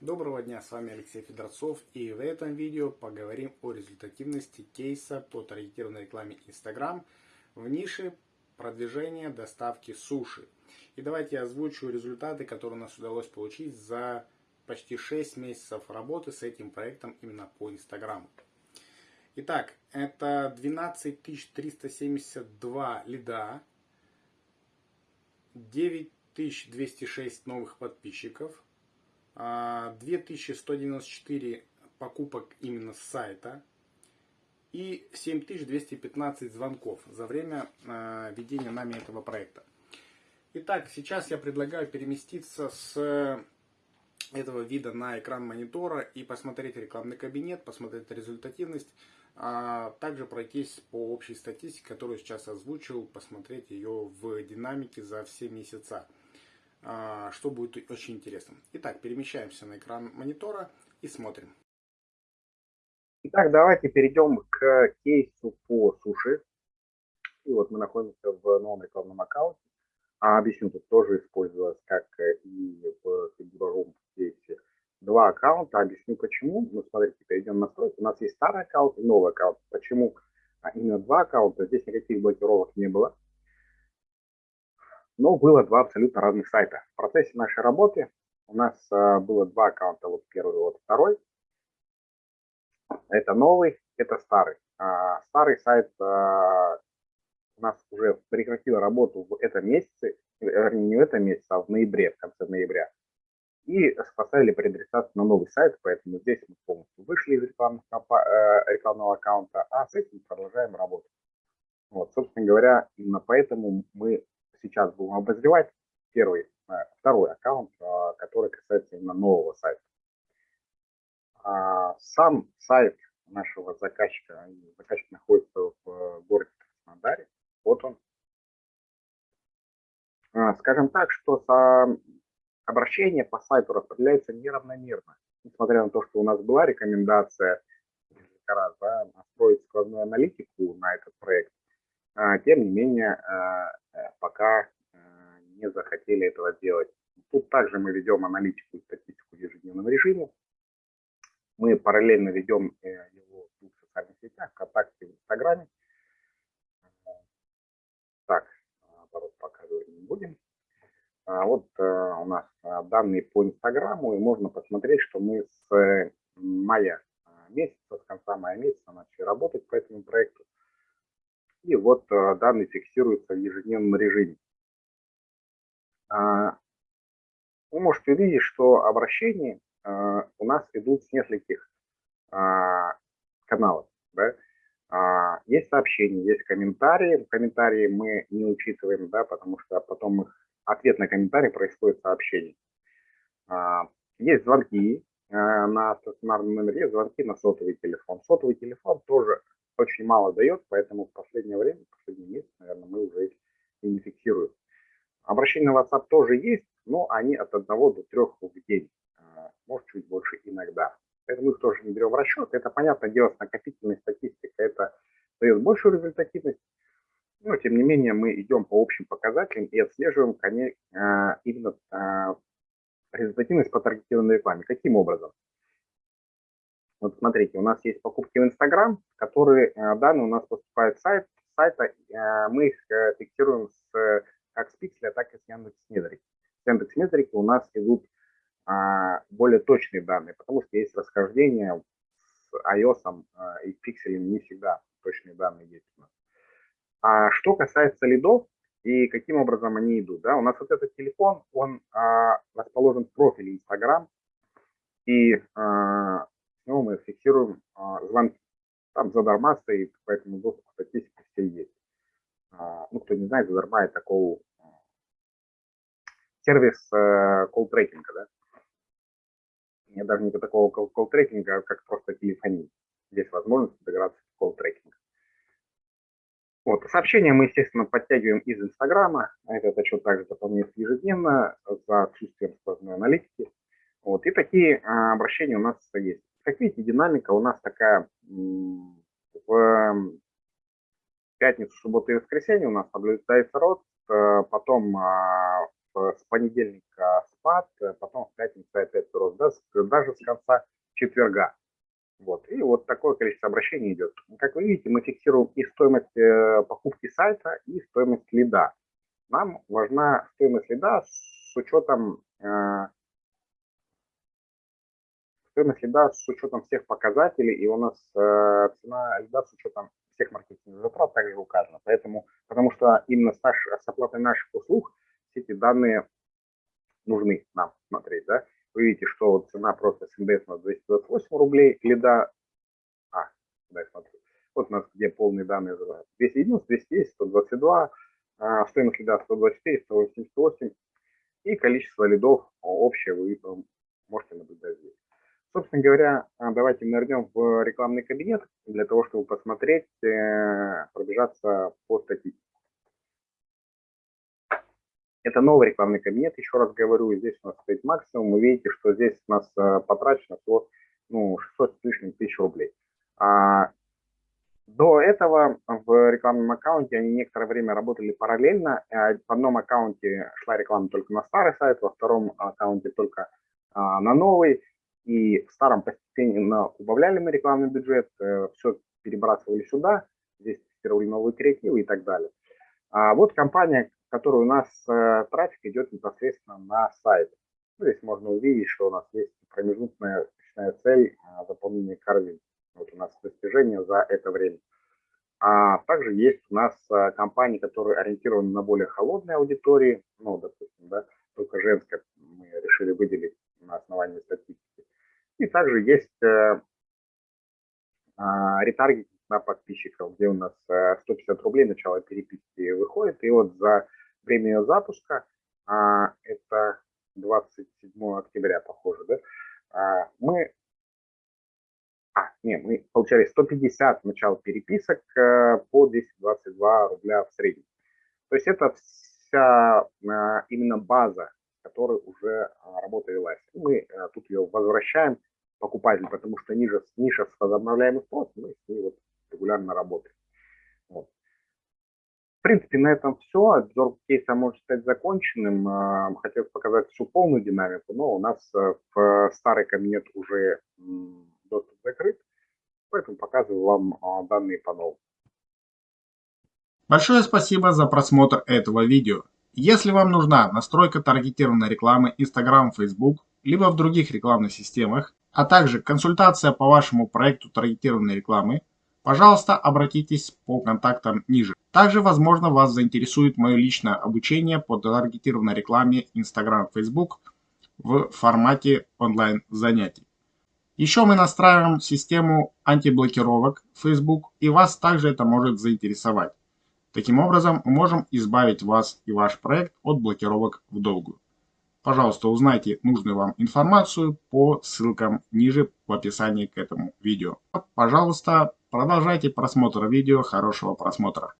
Доброго дня, с вами Алексей Федорцов и в этом видео поговорим о результативности кейса по таргетированной рекламе Instagram в нише продвижения доставки суши. И давайте я озвучу результаты, которые у нас удалось получить за почти 6 месяцев работы с этим проектом именно по Instagram. Итак, это 12372 лида, 9206 новых подписчиков, 2194 а, покупок именно с сайта и 7215 звонков за время а, ведения нами этого проекта. Итак, сейчас я предлагаю переместиться с этого вида на экран монитора и посмотреть рекламный кабинет, посмотреть результативность, а также пройтись по общей статистике, которую сейчас озвучил, посмотреть ее в динамике за все месяца. А, что будет очень интересно. Итак, перемещаемся на экран монитора и смотрим. Итак, давайте перейдем к кейсу по суши. И вот мы находимся в новом рекламном аккаунте. А объясню, тут тоже использовалось, как и в фигуровом кейсе, два аккаунта. Объясню почему. Ну, смотрите, перейдем в настройки. У нас есть старый аккаунт и новый аккаунт. Почему именно два аккаунта? Здесь никаких блокировок не было но было два абсолютно разных сайта. В процессе нашей работы у нас э, было два аккаунта, вот первый, вот второй. Это новый, это старый. А, старый сайт а, у нас уже прекратил работу в этом месяце, вернее не в этом месяце, а в ноябре, в конце ноября. И поставили преадресацию на новый сайт, поэтому здесь мы полностью вышли из э, рекламного аккаунта, а с этим продолжаем работать. Вот, собственно говоря, именно поэтому мы сейчас будем обозревать первый, э, второй аккаунт, э, который касается именно нового сайта. А, сам сайт нашего заказчика, заказчик находится в городе Краснодаре, вот он. А, скажем так, что обращение по сайту распределяется неравномерно, несмотря на то, что у нас была рекомендация несколько раз да, настроить складную аналитику на этот проект, а, тем не менее, Э, пока э, не захотели этого делать. Тут также мы ведем аналитику и статистику в ежедневном режиме. Мы параллельно ведем э, его в двух социальных сетях, ВКонтакте и Инстаграме. Так, наоборот, показывать не будем. А вот у нас данные по Инстаграму, и можно посмотреть, что мы с мая месяца, с конца мая месяца начали работать по этому проекту. И вот э, данные фиксируются в ежедневном режиме. А, вы можете увидеть, что обращения э, у нас идут с нескольких а, каналов. Да? А, есть сообщения, есть комментарии. Комментарии мы не учитываем, да, потому что потом их, ответ на комментарий происходит сообщение. Есть звонки э, на стационарном номере, есть звонки на сотовый телефон. Сотовый телефон тоже очень мало дает, поэтому в последнее время, в последний месяц, наверное, мы уже их и не фиксируем. Обращения на WhatsApp тоже есть, но они от 1 до 3 в день, а, может чуть больше иногда. Поэтому их тоже не берем в расчет. Это, понятное дело, с накопительной статистикой это дает большую результативность. Но, тем не менее, мы идем по общим показателям и отслеживаем а, именно а, результативность по таргетированной рекламе. Каким образом? Вот смотрите, у нас есть покупки в Инстаграм, которые э, данные у нас поступают с сайт, сайта, э, мы их э, фиксируем с, как с Пикселя, так и с Яндекс.Метрики. С Яндекс.Метрики у нас идут а, более точные данные, потому что есть расхождение с iOS и Пикселем не всегда точные данные есть у нас. А что касается лидов и каким образом они идут, да, у нас вот этот телефон, он а, расположен в профиле Instagram, и а, него мы фиксируем а, звонки. Там задарма стоит, поэтому доступ к статистике все есть. А, ну, кто не знает, задарма это такой сервис э, колл-трекинга, да? Нет даже не такого колл-трекинга, как просто телефония. Здесь возможность интеграции колл-трекинга. Вот. Сообщения мы, естественно, подтягиваем из Инстаграма. Этот отчет также заполняется ежедневно за отсутствием сквозной аналитики. Вот. И такие а, обращения у нас есть. Как видите, динамика у нас такая в пятницу, субботу и воскресенье у нас наблюдается рост, э, потом а, с понедельника спад, потом в пятницу опять рост, да, даже с конца четверга. Вот. И вот такое количество обращений идет. Как вы видите, мы фиксируем и стоимость э, покупки сайта, и стоимость лида. Нам важна стоимость лида с учетом э, стоимость лида с учетом всех показателей, и у нас э, цена лида с учетом всех маркетинговых затрат также указана. Поэтому, потому что именно с, наш, с оплатой наших услуг все эти данные нужны нам смотреть. Да? Вы видите, что вот цена просто с индекса на 228 рублей, лида, а, да, я смотрю, вот у нас где полные данные, 290, 210, 122, а, стоимость лида 124, 188 и количество лидов общее вы можете наблюдать здесь. Собственно говоря, а, давайте нырнем в рекламный кабинет для того, чтобы посмотреть, э, пробежаться по статистике. Это новый рекламный кабинет, еще раз говорю, здесь у нас стоит максимум. Вы видите, что здесь у нас э, потрачено всего ну, 600 с лишним тысяч рублей. А, до этого в рекламном аккаунте они некоторое время работали параллельно. Э, в одном аккаунте шла реклама только на старый сайт, во втором аккаунте только а, на новый. И в старом постепенно убавляли мы рекламный бюджет, э, все перебрасывали сюда, здесь тестировали новые креативы и так далее. А вот компания, в которой у нас э, трафик идет непосредственно на сайт. Ну, здесь можно увидеть, что у нас есть промежуточная цель э, заполнения корзин. Вот у нас достижение за это время. А также есть у нас компании, которые ориентированы на более холодные аудитории, ну, допустим, да, только женская мы решили выделить на основании статистики. И также есть э, а, ретаргетинг на подписчиков, где у нас 150 э, рублей начало переписки выходит. И вот за время ее запуска, а, это 27 октября, похоже, да, а, мы а, не, мы получали 150 начал переписок э, по 222 рубля в среднем. То есть это вся именно база, которая уже работа велась. Мы тут ее возвращаем покупатель, потому что ниже, ниша с возобновляемым спросом, мы с ней вот регулярно работаем. Вот. В принципе, на этом все. Обзор кейса может стать законченным. А, хотелось показать всю полную динамику, но у нас э, в старый кабинет уже доступ закрыт, поэтому показываю вам а, данные по новому. Большое спасибо за просмотр этого видео. Если вам нужна настройка таргетированной рекламы Instagram, Facebook, либо в других рекламных системах, а также консультация по вашему проекту таргетированной рекламы, пожалуйста, обратитесь по контактам ниже. Также, возможно, вас заинтересует мое личное обучение по таргетированной рекламе Instagram, Facebook в формате онлайн занятий. Еще мы настраиваем систему антиблокировок Facebook, и вас также это может заинтересовать. Таким образом, мы можем избавить вас и ваш проект от блокировок в долгую. Пожалуйста, узнайте нужную вам информацию по ссылкам ниже в описании к этому видео. Пожалуйста, продолжайте просмотр видео. Хорошего просмотра.